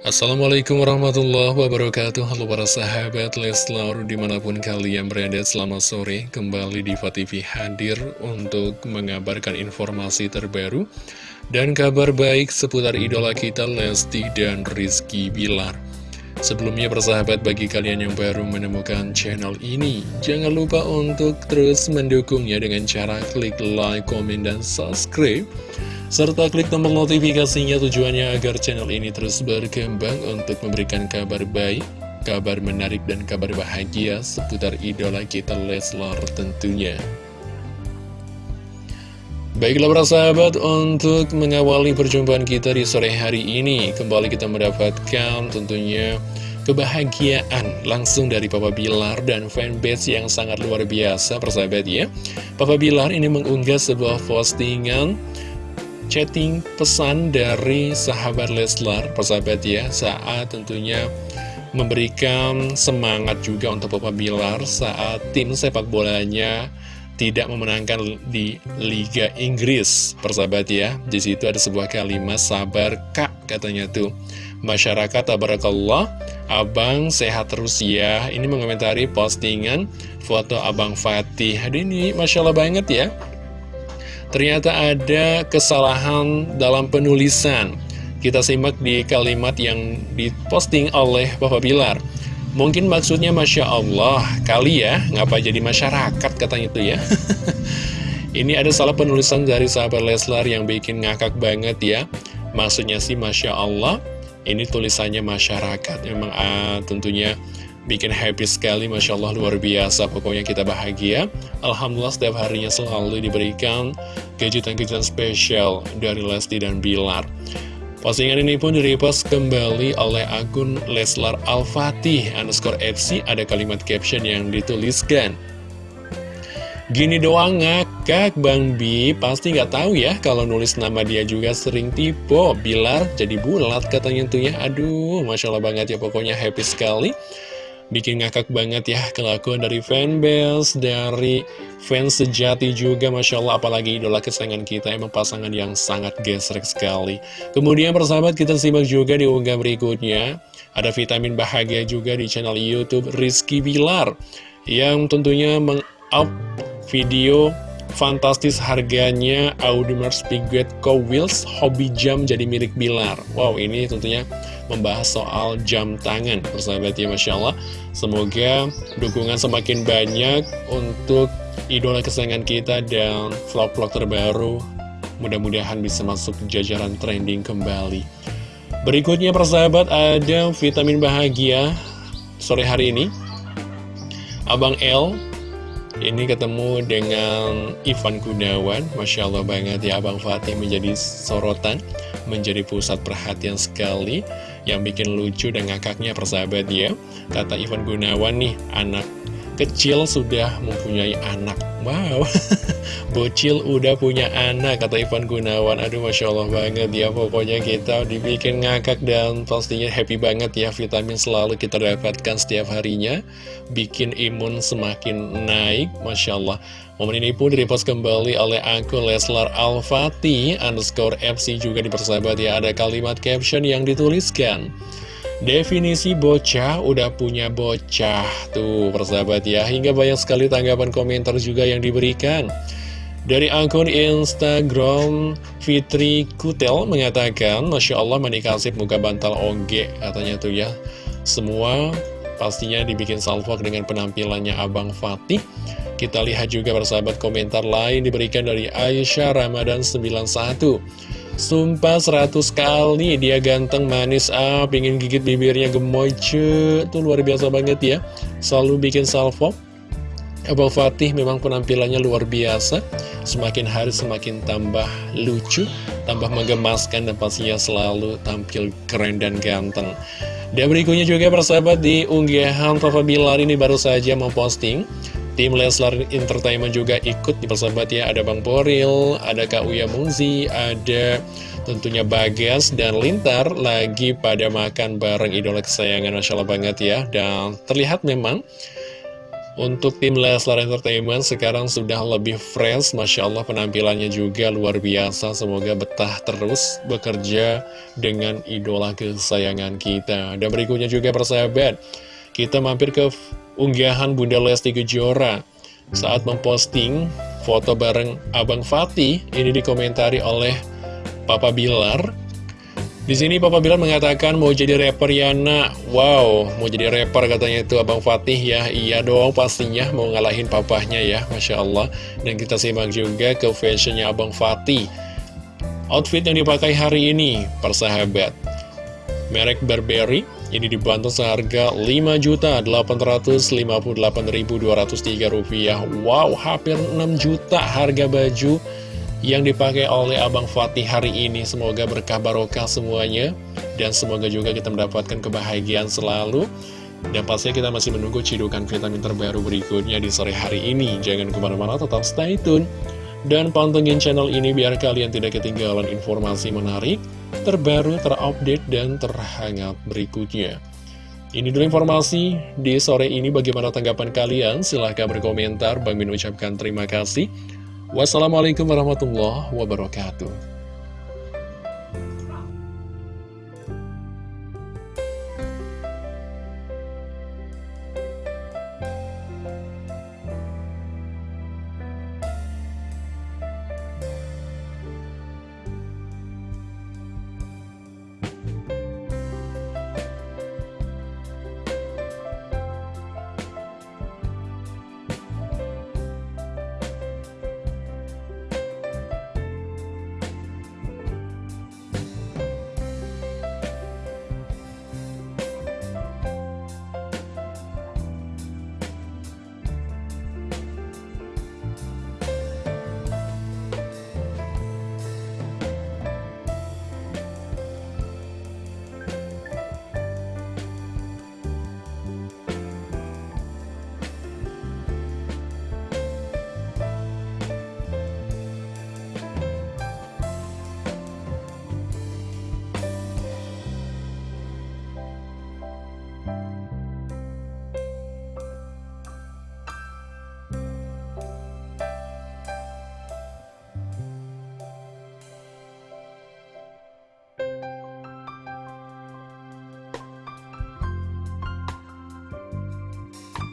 Assalamualaikum warahmatullahi wabarakatuh. Halo para sahabat Leslar Di mana pun kalian berada selamat sore. Kembali di TV hadir Untuk mengabarkan informasi terbaru Dan kabar baik seputar idola kita Lesti dan Rizky Bilar Sebelumnya persahabat bagi kalian yang baru menemukan channel ini Jangan lupa untuk terus mendukungnya dengan cara klik like, komen, dan subscribe serta klik tombol notifikasinya tujuannya agar channel ini terus berkembang untuk memberikan kabar baik, kabar menarik, dan kabar bahagia seputar idola kita Leslar tentunya. Baiklah para sahabat, untuk mengawali perjumpaan kita di sore hari ini, kembali kita mendapatkan tentunya kebahagiaan langsung dari Papa Bilar dan fanbase yang sangat luar biasa persahabat ya. Papa Bilar ini mengunggah sebuah postingan chatting pesan dari sahabat Leslar, persahabat ya, saat tentunya memberikan semangat juga untuk Papa Bilar saat tim sepak bolanya tidak memenangkan di Liga Inggris, persahabat ya. Di situ ada sebuah kalimat sabar kak katanya tuh. Masyarakat tabarakallah, abang sehat terus ya. Ini mengomentari postingan foto abang Fatih. Hari ini masya Allah banget ya ternyata ada kesalahan dalam penulisan. Kita simak di kalimat yang diposting oleh Bapak Bilar. Mungkin maksudnya Masya Allah, kali ya, ngapa jadi masyarakat katanya itu ya. Ini ada salah penulisan dari sahabat Leslar yang bikin ngakak banget ya. Maksudnya sih Masya Allah, ini tulisannya masyarakat. Memang ah, tentunya Bikin happy sekali, Masya Allah luar biasa Pokoknya kita bahagia Alhamdulillah setiap harinya selalu diberikan kejutan-kejutan spesial dari Lesti dan Bilar Postingan ini pun direpost kembali oleh akun Leslar Al-Fatih underscore FC Ada kalimat caption yang dituliskan. Gini doang ngakak Bang Bi Pasti nggak tahu ya kalau nulis nama dia juga sering tipe Bilar jadi bulat katanya tuh ya. Aduh Masya Allah banget ya pokoknya happy sekali Bikin ngakak banget ya kelakuan dari fanbase, dari fans sejati juga Masya Allah apalagi idola kesayangan kita emang pasangan yang sangat gesrek sekali. Kemudian persahabat kita simak juga di unggah berikutnya, ada vitamin bahagia juga di channel Youtube Rizky Bilar yang tentunya meng-up video fantastis harganya Audemars Piguet Co Wheels Hobby Jam jadi milik Bilar. Wow ini tentunya membahas soal jam tangan persahabat ya Masya Allah. Semoga dukungan semakin banyak untuk idola kesayangan kita dan vlog-vlog terbaru. Mudah-mudahan bisa masuk jajaran trending kembali. Berikutnya persahabat ada vitamin bahagia sore hari ini. Abang L ini ketemu dengan Ivan Gunawan. Masya Allah banget ya Abang Fatih menjadi sorotan Menjadi pusat perhatian sekali Yang bikin lucu dan ngakaknya persahabat ya. Kata Ivan Gunawan nih Anak kecil sudah mempunyai anak. Wow. Bocil udah punya anak Kata Ivan Gunawan. Aduh Masya Allah banget ya Pokoknya kita dibikin ngakak Dan pastinya happy banget ya Vitamin selalu kita dapatkan setiap harinya. Bikin imun semakin naik Masya Allah. Momen ini pun direpost kembali oleh akun Leslar Al-Fatih Underscore FC juga dipersahabat ya Ada kalimat caption yang dituliskan Definisi bocah udah punya bocah. Tuh persahabat ya Hingga banyak sekali tanggapan komentar juga yang diberikan. Dari akun Instagram Fitri Kutel mengatakan Masya Allah menikah sip muka bantal oge Katanya tuh ya. Semua pastinya dibikin salvok dengan penampilannya Abang Fatih. Kita lihat juga persahabat komentar lain diberikan dari Aisyah Ramadan 91 Sumpah 100 kali dia ganteng manis ah pingin gigit bibirnya gemoy ce Tuh luar biasa banget ya. Selalu bikin salvo. Abang Fatih memang penampilannya luar biasa. Semakin hari semakin tambah lucu Tambah menggemaskan dan pastinya selalu tampil keren dan ganteng. Dan berikutnya juga persahabat di unggahan Papa Bilar ini baru saja memposting Tim Leslar Entertainment juga ikut di persahabat ya Ada Bang Poril, ada Kak Uya Muzi, ada tentunya Bagas dan Lintar Lagi pada makan bareng. Idola kesayangan Masya Allah banget ya. Dan terlihat memang untuk tim Leslar Entertainment sekarang sudah lebih fresh. Masya Allah penampilannya juga luar biasa. Semoga betah terus bekerja dengan idola kesayangan kita. Dan berikutnya juga persahabat Kita mampir ke unggahan Bunda Lesti Kejora. Saat memposting foto bareng Abang Fatih Ini dikomentari oleh Papa Bilar. Di sini Papa Bilar mengatakan mau jadi rapper ya nak Wow, mau jadi rapper katanya itu Abang Fatih ya. Iya dong pastinya mau ngalahin papahnya ya Masya Allah. Dan kita simak juga ke fashionnya Abang Fatih. Outfit yang dipakai hari ini Persahabat. Merek Burberry Ini dibantu seharga Rp5.858.203 Wow, hampir 6 juta harga baju yang dipakai oleh Abang Fatih hari ini. Semoga berkah barokah semuanya. Dan semoga juga kita mendapatkan kebahagiaan selalu. Dan pastinya kita masih menunggu cidukan vitamin terbaru berikutnya di sore hari ini. Jangan ke mana-mana, tetap stay tune. Dan pantengin channel ini biar kalian tidak ketinggalan informasi menarik, terbaru, terupdate, dan terhangat berikutnya. Ini dulu informasi di sore ini bagaimana tanggapan kalian? Silahkan berkomentar. Bang Min ucapkan terima kasih. Wassalamualaikum warahmatullahi wabarakatuh.